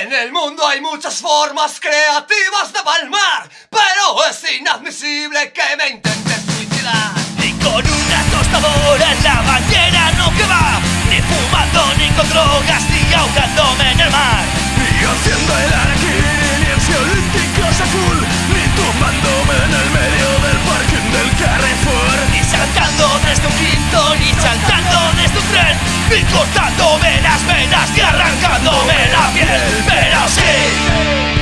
En el mundo hay muchas formas creativas de palmar, pero es inadmisible que me intentes suicidar. Y con una tostadora en la bañera no que va, ni fumando ni con drogas cortándome las venas, ni arrancándome la piel. Pero sí,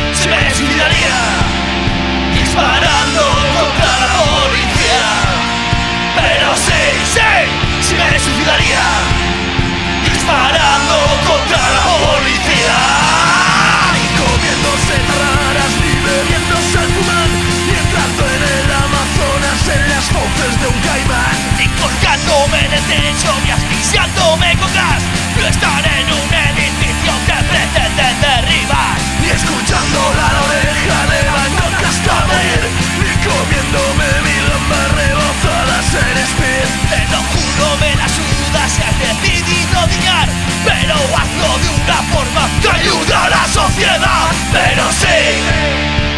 Pero hazlo de una forma que ayude a la sociedad. Pero sí,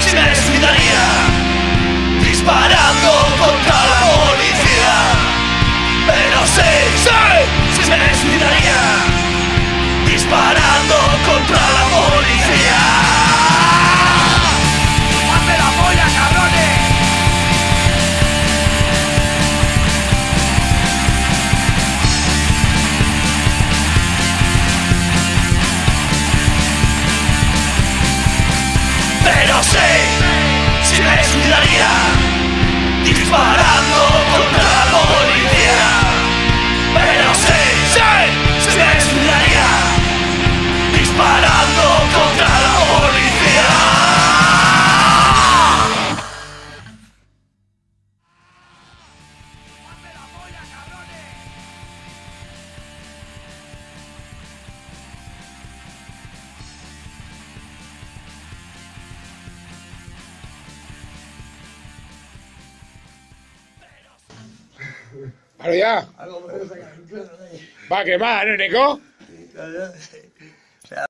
sí me suicidaría Pero sí, sí me suicidaría Disparando Ahora ya. Va, que más, ¿no, Nico?